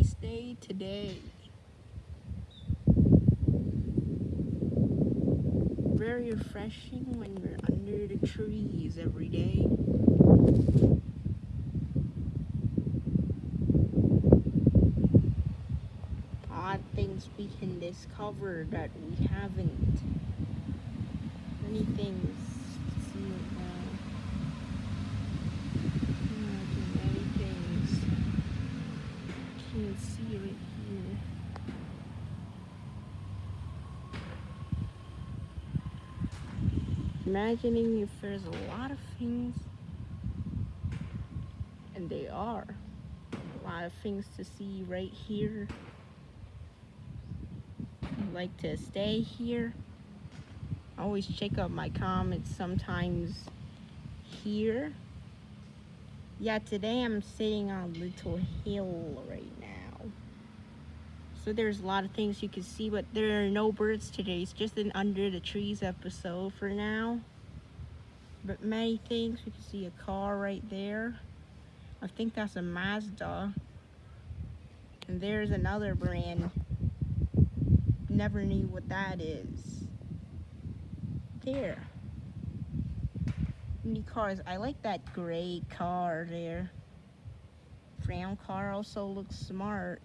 nice day today. Very refreshing when you're under the trees every day. Odd things we can discover that we haven't. Many things to see right now. Imagine many things. Can't see right here. Imagining if there's a lot of things, and they are, a lot of things to see right here. I like to stay here. I always check out my comments sometimes here. Yeah, today I'm sitting on Little Hill right now. So there's a lot of things you can see, but there are no birds today. It's just an under the trees episode for now. But many things. We can see a car right there. I think that's a Mazda. And there's another brand. Never knew what that is. There. New cars. I like that gray car there. Brown car also looks smart.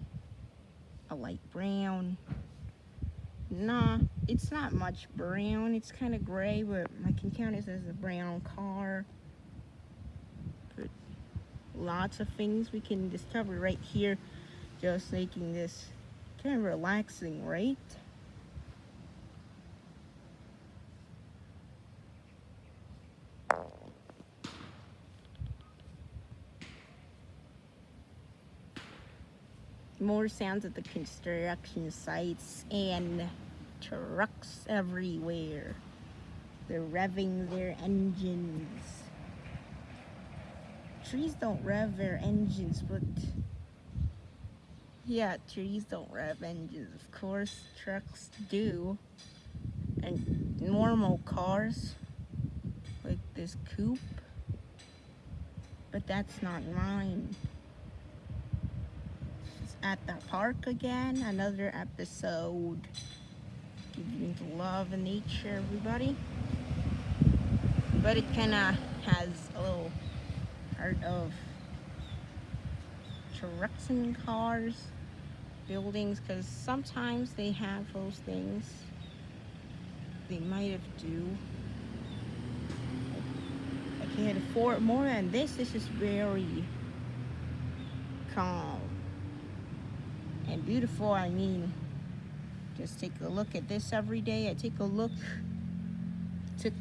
Light brown. Nah, it's not much brown. It's kind of gray, but I can count it as a brown car. But lots of things we can discover right here. Just making this kind of relaxing, right? More sounds of the construction sites and trucks everywhere. They're revving their engines. Trees don't rev their engines, but yeah, trees don't rev engines. Of course, trucks do. And normal cars, like this coupe, but that's not mine at the park again. Another episode. Giving love and nature, everybody. But it kind of has a little part of trucks and cars, buildings, because sometimes they have those things. They might have do. I can't afford more than this. This is very calm and beautiful I mean just take a look at this every day. I take a look. Took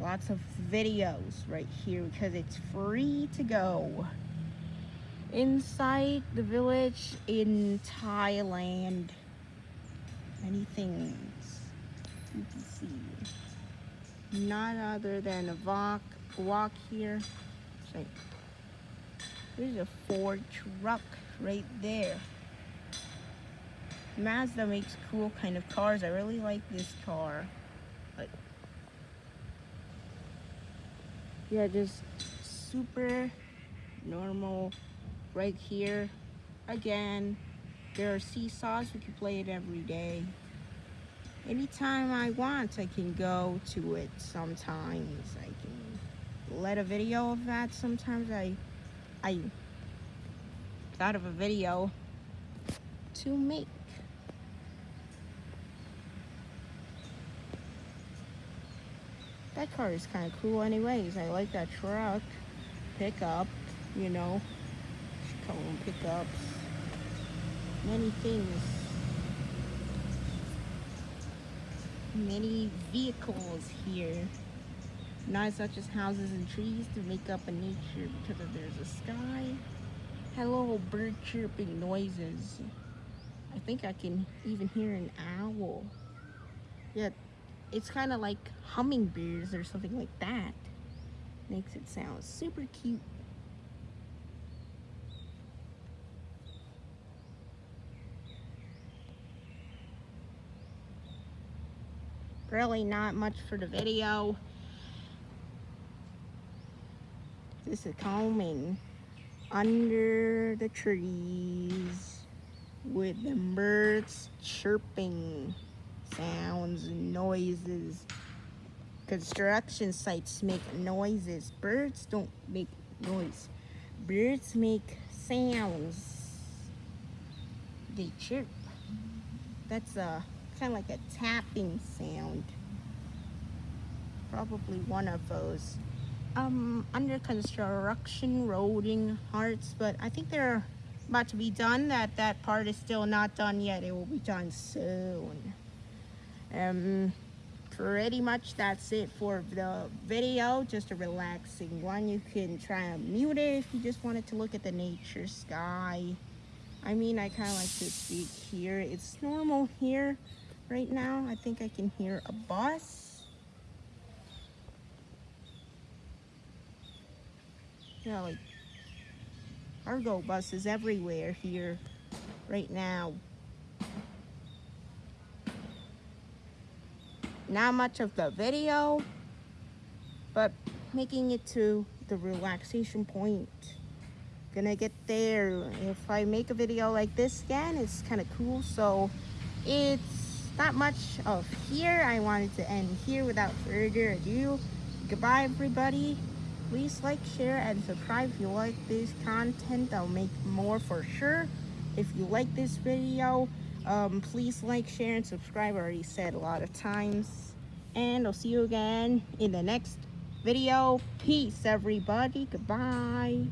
lots of videos right here because it's free to go. Inside the village in Thailand. Many things you can see. Not other than a walk walk here. There's a Ford truck right there. Mazda makes cool kind of cars. I really like this car. But yeah, just super normal right here. Again, there are seesaws. We can play it every day. Anytime I want, I can go to it sometimes. I can let a video of that. Sometimes I, I thought of a video to make. That car is kind of cool anyways. I like that truck. Pickup, you know. Them pickups. Many things. Many vehicles here. Not such as houses and trees to make up a nature because there's a sky little bird chirping noises. I think I can even hear an owl. Yeah, it's kind of like hummingbirds or something like that. Makes it sound super cute. Really not much for the video. This is calming under the trees with the birds chirping sounds and noises. Construction sites make noises. Birds don't make noise. Birds make sounds. They chirp. That's a kind of like a tapping sound. Probably one of those. Um, under construction, roading hearts, but I think they're about to be done. That that part is still not done yet. It will be done soon. Um, pretty much that's it for the video. Just a relaxing one. You can try and mute it if you just wanted to look at the nature sky. I mean, I kind of like to speak here. It's normal here right now. I think I can hear a bus. You know, like cargo buses everywhere here right now. Not much of the video, but making it to the relaxation point. Gonna get there. If I make a video like this again, it's kind of cool. So it's not much of here. I wanted to end here without further ado. Goodbye, everybody please like share and subscribe. If you like this content i'll make more for sure. If you like this video um, please like share and subscribe. I already said a lot of times. And i'll see you again in the next video. Peace everybody. Goodbye